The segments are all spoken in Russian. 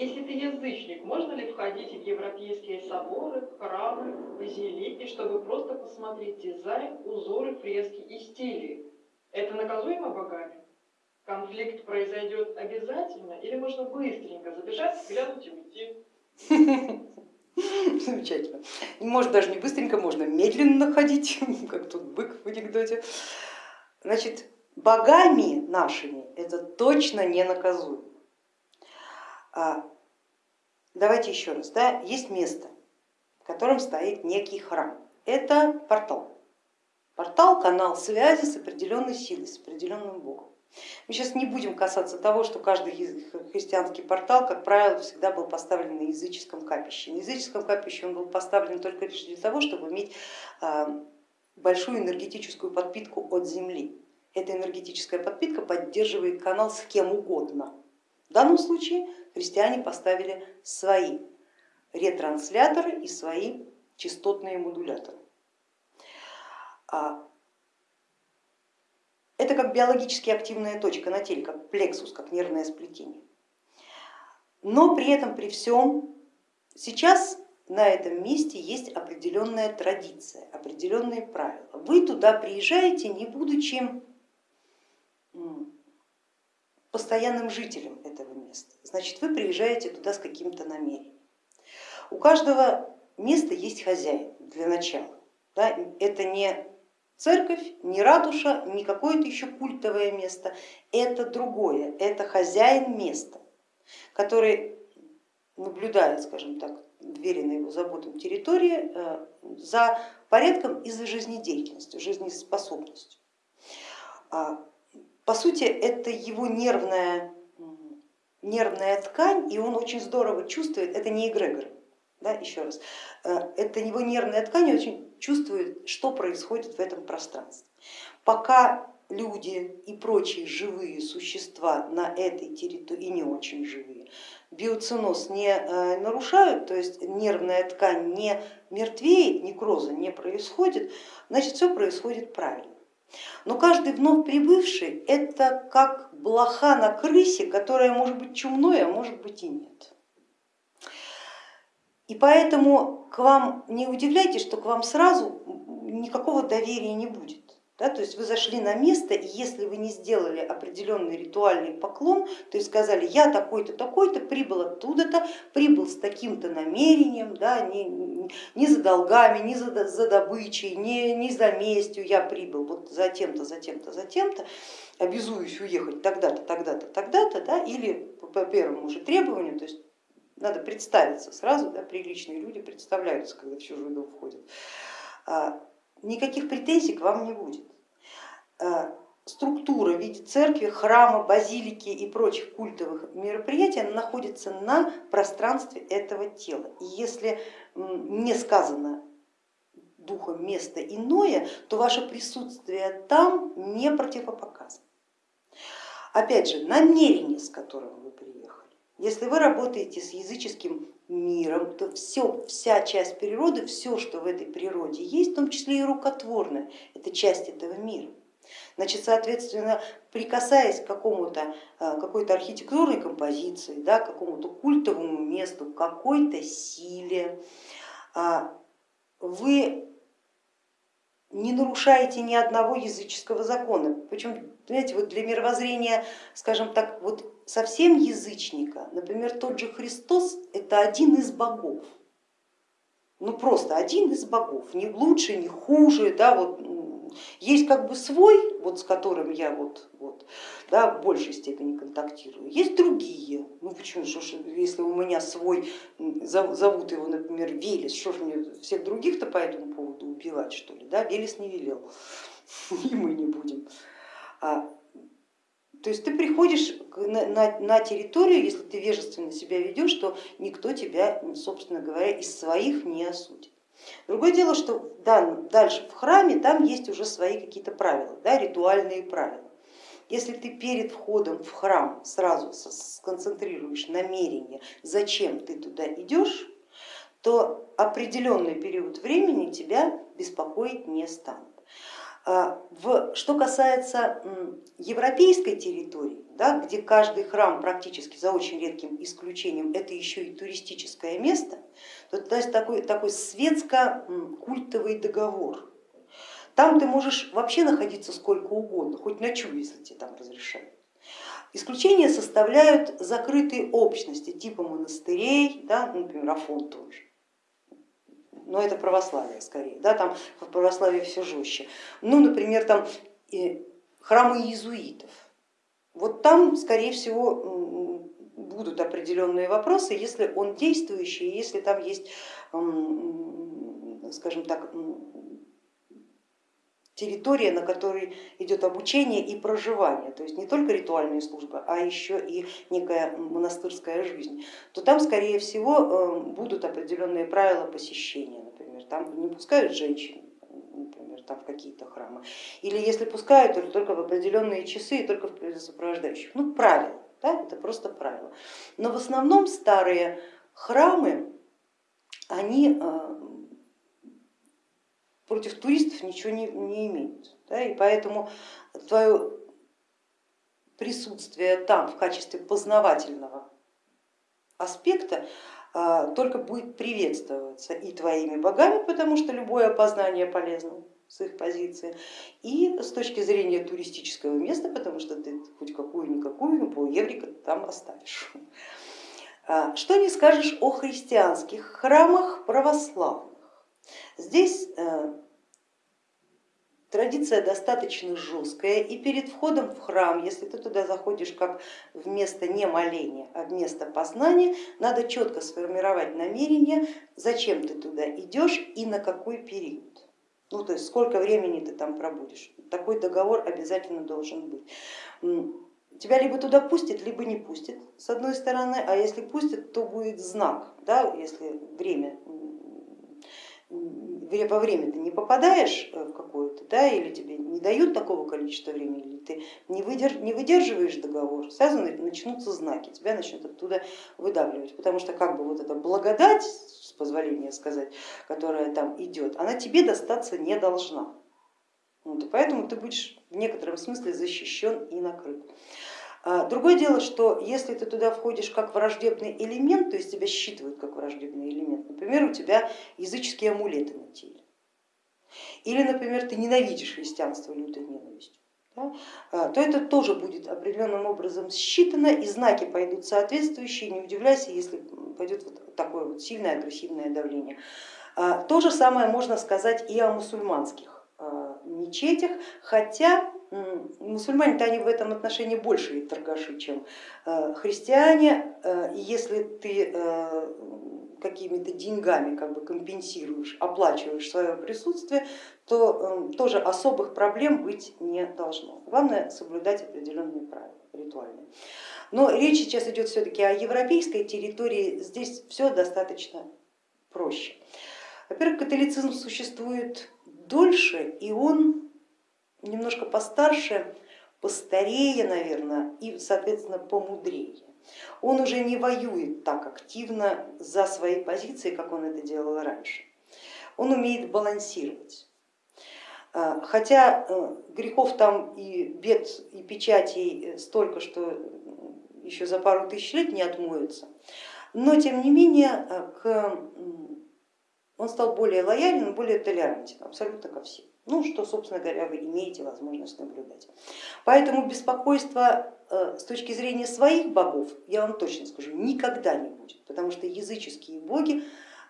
Если ты язычник, можно ли входить в европейские соборы, храмы, базилики, чтобы просто посмотреть дизайн, узоры, фрески и стили? Это наказуемо богами? Конфликт произойдет обязательно или можно быстренько забежать, глянуть и уйти? Замечательно. Может даже не быстренько, можно медленно ходить, как тут бык в анекдоте. Значит, богами нашими это точно не наказуемо. Давайте еще раз, да, есть место, в котором стоит некий храм. Это портал. Портал, канал связи с определенной силой, с определенным богом. Мы сейчас не будем касаться того, что каждый христианский портал, как правило, всегда был поставлен на языческом капище. На языческом капище он был поставлен только лишь для того, чтобы иметь а, большую энергетическую подпитку от земли. Эта энергетическая подпитка поддерживает канал с кем угодно. В данном случае христиане поставили свои ретрансляторы и свои частотные модуляторы. А, это как биологически активная точка на теле, как плексус, как нервное сплетение. Но при этом, при всем, сейчас на этом месте есть определенная традиция, определенные правила. Вы туда приезжаете, не будучи постоянным жителем этого места. Значит, вы приезжаете туда с каким-то намерением. У каждого места есть хозяин для начала. Да? Это не церковь, не ратуша, не какое-то еще культовое место, это другое, это хозяин места, который наблюдает, скажем так, на его заботам территории э, за порядком и за жизнедеятельностью, жизнеспособностью. По сути, это его нервная, нервная ткань, и он очень здорово чувствует, это не эгрегор, да, еще раз, э, это его нервная ткань очень чувствует, что происходит в этом пространстве. Пока люди и прочие живые существа на этой территории, и не очень живые, биоциноз не э, нарушают, то есть нервная ткань не мертвеет, некроза не происходит, значит все происходит правильно. Но каждый вновь прибывший это как блоха на крысе, которая может быть чумной, а может быть и нет. И поэтому к вам не удивляйтесь, что к вам сразу никакого доверия не будет. Да, то есть вы зашли на место, и если вы не сделали определенный ритуальный поклон, то есть сказали, я такой-то, такой-то, прибыл оттуда-то, прибыл с таким-то намерением, да, не, не за долгами, не за, за добычей, не, не за местью я прибыл, вот за тем-то, за тем-то, за тем-то, обязуюсь уехать тогда-то, тогда-то, тогда-то, да, или по первому же требованию, то есть надо представиться сразу, да, приличные люди представляются, когда в чужой дом входят. А, никаких претензий к вам не будет. А, структура в виде церкви, храма, базилики и прочих культовых мероприятий она находится на пространстве этого тела. И если не сказано духом место иное, то ваше присутствие там не противопоказано. Опять же, намерение, с которым вы приехали если вы работаете с языческим миром, то все, вся часть природы, все, что в этой природе есть, в том числе и рукотворное, это часть этого мира. Значит, соответственно, прикасаясь к какому-то а, какой-то архитектурной композиции, да, какому-то культовому месту, какой-то силе, а, вы не нарушаете ни одного языческого закона. Причем, понимаете, вот для мировоззрения, скажем так, вот совсем язычника, например, тот же Христос это один из богов, ну просто один из богов, не лучше, не хуже, да, вот есть как бы свой, вот с которым я вот, вот, да, в большей степени контактирую, есть другие, ну почему, что ж, если у меня свой, зовут его, например, Велес, что ж мне всех других-то по этому поводу убивать, что ли, да, Велес не велел, и мы не будем. А то есть ты приходишь на, на, территорию, если ты вежественно себя ведешь, то никто тебя, собственно говоря, из своих не осудит. Другое дело, что да, дальше в храме там есть уже свои какие-то правила, да, ритуальные правила. Если ты перед входом в храм сразу сконцентрируешь намерение, зачем ты туда идешь, то определенный период времени тебя беспокоить не станут. А, в, что касается европейской территории, да, где каждый храм практически за очень редким исключением это еще и туристическое место, то есть такой, такой светско-культовый договор. Там ты можешь вообще находиться сколько угодно, хоть ночую, если тебе там разрешают. Исключения составляют закрытые общности типа монастырей, да, например, Афон тоже. Но это православие скорее, да, там в православии все жестче. Ну, например, там храмы иезуитов. Вот там, скорее всего, будут определенные вопросы, если он действующий, если там есть, скажем так, территория, на которой идет обучение и проживание, то есть не только ритуальные службы, а еще и некая монастырская жизнь, то там, скорее всего, э, будут определенные правила посещения, например, там не пускают женщин, например, там в какие-то храмы, или если пускают, то только в определенные часы и только в сопровождающих, ну правила, да, это просто правила. Но в основном старые храмы, они э, против туристов ничего не, не имеют. Да, и поэтому твое присутствие там в качестве познавательного аспекта а, только будет приветствоваться и твоими богами, потому что любое опознание полезно с их позиции, и с точки зрения туристического места, потому что ты хоть какую-никакую, но пол еврика там оставишь. А, что не скажешь о христианских храмах православных? Здесь э, традиция достаточно жесткая и перед входом в храм, если ты туда заходишь как вместо не моления, а вместо познания, надо четко сформировать намерение, зачем ты туда идешь и на какой период. Ну, то есть сколько времени ты там пробудешь. Такой договор обязательно должен быть. Тебя либо туда пустят, либо не пустят, с одной стороны, а если пустят, то будет знак, да, если время во время ты не попадаешь э, в какое-то, да, или тебе не дают такого количества времени, или ты не, выдерж, не выдерживаешь договор, сразу начнутся знаки, тебя начнут оттуда выдавливать, потому что как бы вот эта благодать, с позволения сказать, которая там идет, она тебе достаться не должна. Вот, и поэтому ты будешь в некотором смысле защищен и накрыт. А, другое дело, что если ты туда входишь как враждебный элемент, то есть тебя считывают как враждебный элемент, например, у тебя языческие амулеты на теле, или, например, ты ненавидишь христианство лютой ненавистью, да, а, то это тоже будет определенным образом считано и знаки пойдут соответствующие, не удивляйся, если пойдет вот такое вот сильное агрессивное давление. А, то же самое можно сказать и о мусульманских мечетях, хотя мусульмане-то они в этом отношении больше торгаши, чем э, христиане. Э, если ты э, какими-то деньгами как бы компенсируешь, оплачиваешь свое присутствие, то тоже особых проблем быть не должно. Главное соблюдать определенные правила ритуальные. Но речь сейчас идет все-таки о европейской территории, здесь все достаточно проще. Во-первых, католицизм существует дольше, и он немножко постарше, постарее, наверное, и, соответственно, помудрее. Он уже не воюет так активно за свои позиции, как он это делал раньше. Он умеет балансировать. А, хотя э, грехов там и бед, и печатей столько, что еще за пару тысяч лет не отмоются, но тем не менее э, к... он стал более лояльным, более толерантен абсолютно ко всем. Ну, что, собственно говоря, вы имеете возможность наблюдать. Поэтому беспокойства э, с точки зрения своих богов, я вам точно скажу, никогда не будет, потому что языческие боги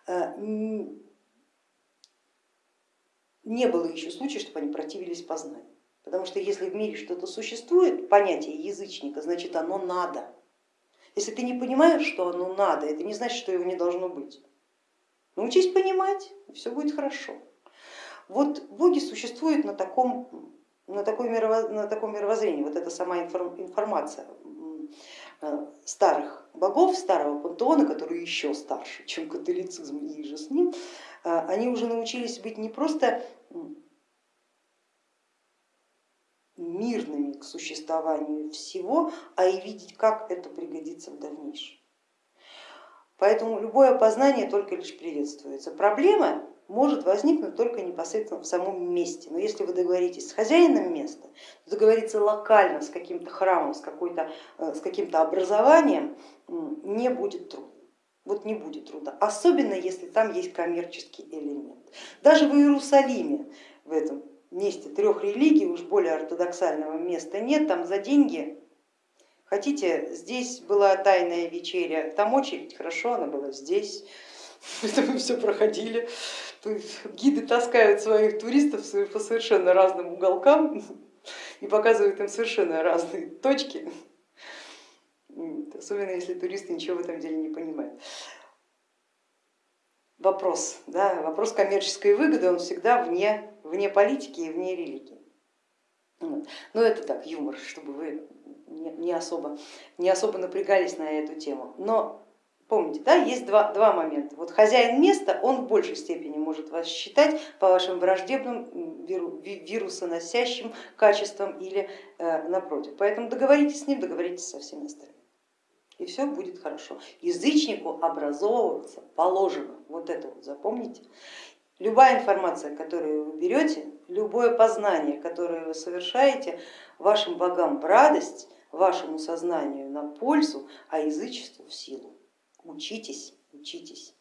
э, не было еще случая, чтобы они противились познанию. Потому что если в мире что-то существует, понятие язычника, значит оно надо. Если ты не понимаешь, что оно надо, это не значит, что его не должно быть. Научись понимать, и все будет хорошо. Вот боги существуют на таком, на, такой мировоз... на таком мировоззрении, вот эта сама информация э, старых богов, старого пантеона, который еще старше, чем католицизм и же с ним, э, они уже научились быть не просто мирными к существованию всего, а и видеть, как это пригодится в дальнейшем. Поэтому любое познание только лишь приветствуется. Проблема может возникнуть только непосредственно в самом месте. Но если вы договоритесь с хозяином места, договориться локально с каким-то храмом, с, э, с каким-то образованием не будет трудно. Вот не будет труда, особенно если там есть коммерческий элемент. Даже в Иерусалиме, в этом месте трех религий, уж более ортодоксального места нет, там за деньги Хотите, здесь была тайная вечеря, там очередь, хорошо, она была здесь, это мы все проходили. Гиды таскают своих туристов по совершенно разным уголкам и показывают им совершенно разные точки, особенно если туристы ничего в этом деле не понимают. Вопрос, да, вопрос коммерческой выгоды, он всегда вне, вне политики и вне религии. Ну, это так, юмор, чтобы вы не особо, не особо напрягались на эту тему. Но помните, да, есть два, два момента. Вот хозяин места, он в большей степени может вас считать по вашим враждебным вирусоносящим качествам или э, напротив. Поэтому договоритесь с ним, договоритесь со всеми остальными. И все будет хорошо. Язычнику образовываться положено. Вот это вот запомните. Любая информация, которую вы берете, любое познание, которое вы совершаете, вашим богам в радость, вашему сознанию на пользу, а язычеству в силу. Учитесь, учитесь.